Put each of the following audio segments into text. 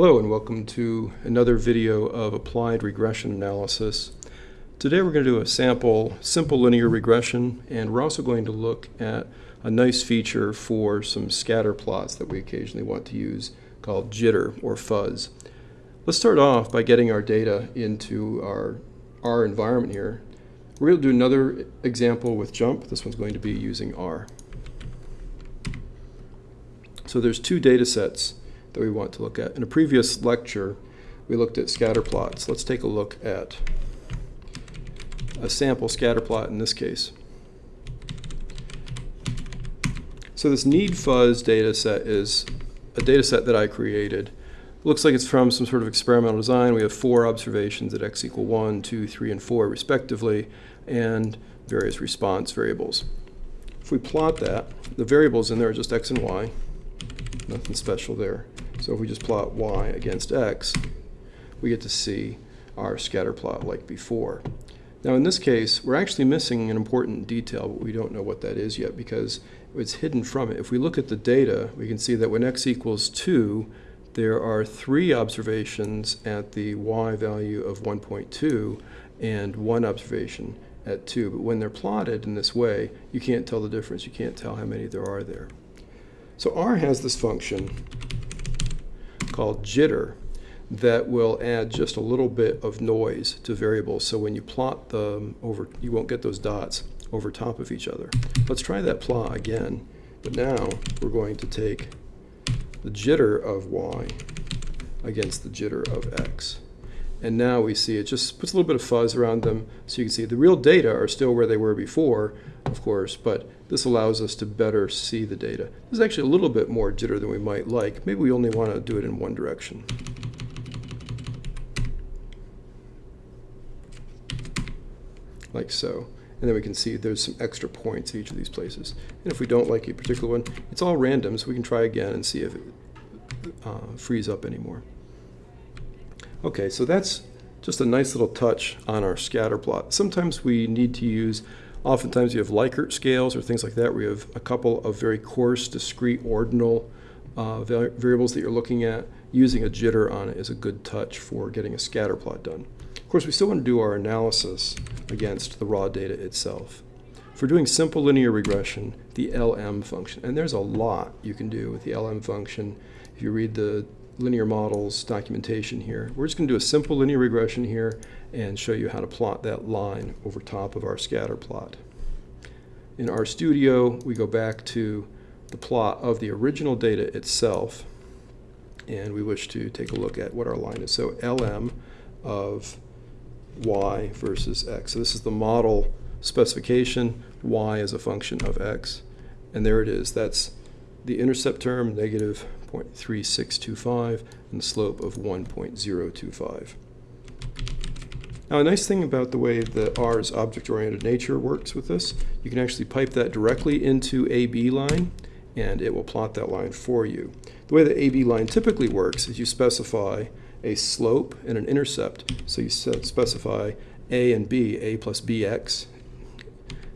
Hello and welcome to another video of applied regression analysis. Today we're going to do a sample simple linear regression and we're also going to look at a nice feature for some scatter plots that we occasionally want to use called jitter or fuzz. Let's start off by getting our data into our R environment here. We're going to do another example with JMP. This one's going to be using R. So there's two data sets that we want to look at. In a previous lecture, we looked at scatter plots. Let's take a look at a sample scatter plot in this case. So this need fuzz data set is a data set that I created. looks like it's from some sort of experimental design. We have four observations at x equal 1, 2, 3, and 4 respectively, and various response variables. If we plot that, the variables in there are just x and y. Nothing special there. So if we just plot y against x, we get to see our scatter plot like before. Now in this case, we're actually missing an important detail, but we don't know what that is yet because it's hidden from it. If we look at the data, we can see that when x equals 2, there are three observations at the y value of 1.2 and one observation at 2. But when they're plotted in this way, you can't tell the difference. You can't tell how many there are there. So R has this function called jitter that will add just a little bit of noise to variables. So when you plot them over, you won't get those dots over top of each other. Let's try that plot again. But now we're going to take the jitter of y against the jitter of x. And now we see it just puts a little bit of fuzz around them. So you can see the real data are still where they were before, of course, but this allows us to better see the data. This is actually a little bit more jitter than we might like. Maybe we only want to do it in one direction. Like so. And then we can see there's some extra points at each of these places. And if we don't like a particular one, it's all random, so we can try again and see if it uh, frees up anymore. Okay, so that's just a nice little touch on our scatter plot. Sometimes we need to use, oftentimes you have Likert scales or things like that where you have a couple of very coarse, discrete, ordinal uh, variables that you're looking at. Using a jitter on it is a good touch for getting a scatter plot done. Of course, we still want to do our analysis against the raw data itself. For doing simple linear regression, the LM function, and there's a lot you can do with the LM function. If you read the linear models documentation here. We're just going to do a simple linear regression here and show you how to plot that line over top of our scatter plot. In RStudio, we go back to the plot of the original data itself, and we wish to take a look at what our line is. So LM of y versus x. So this is the model specification. y is a function of x. And there it is. That's the intercept term, negative 0.3625, and the slope of 1.025. Now a nice thing about the way the R's object-oriented nature works with this, you can actually pipe that directly into abline and it will plot that line for you. The way the abline typically works is you specify a slope and an intercept. So you specify A and B, A plus BX.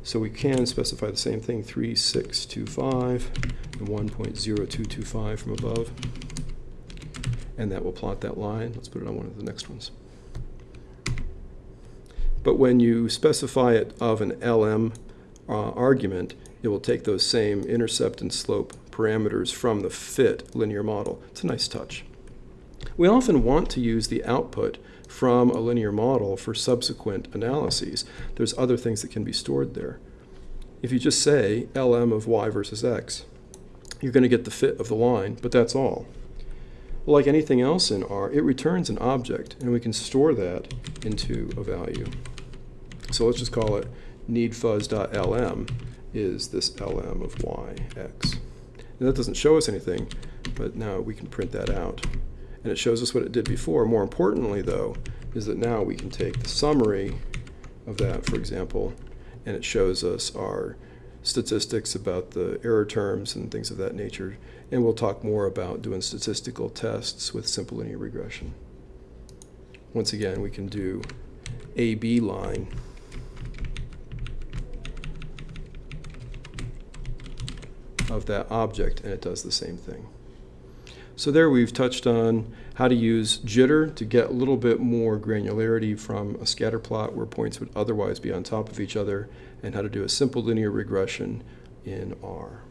So we can specify the same thing, 3625 and 1.0225 from above. And that will plot that line. Let's put it on one of the next ones. But when you specify it of an LM uh, argument, it will take those same intercept and slope parameters from the fit linear model. It's a nice touch. We often want to use the output from a linear model for subsequent analyses. There's other things that can be stored there. If you just say LM of y versus x, you're going to get the fit of the line, but that's all. Like anything else in R, it returns an object, and we can store that into a value. So let's just call it needfuzz.lm is this lm of y, x. And that doesn't show us anything, but now we can print that out. And it shows us what it did before. More importantly, though, is that now we can take the summary of that, for example, and it shows us our statistics about the error terms and things of that nature. And we'll talk more about doing statistical tests with simple linear regression. Once again, we can do abline of that object, and it does the same thing. So there we've touched on how to use jitter to get a little bit more granularity from a scatter plot where points would otherwise be on top of each other, and how to do a simple linear regression in R.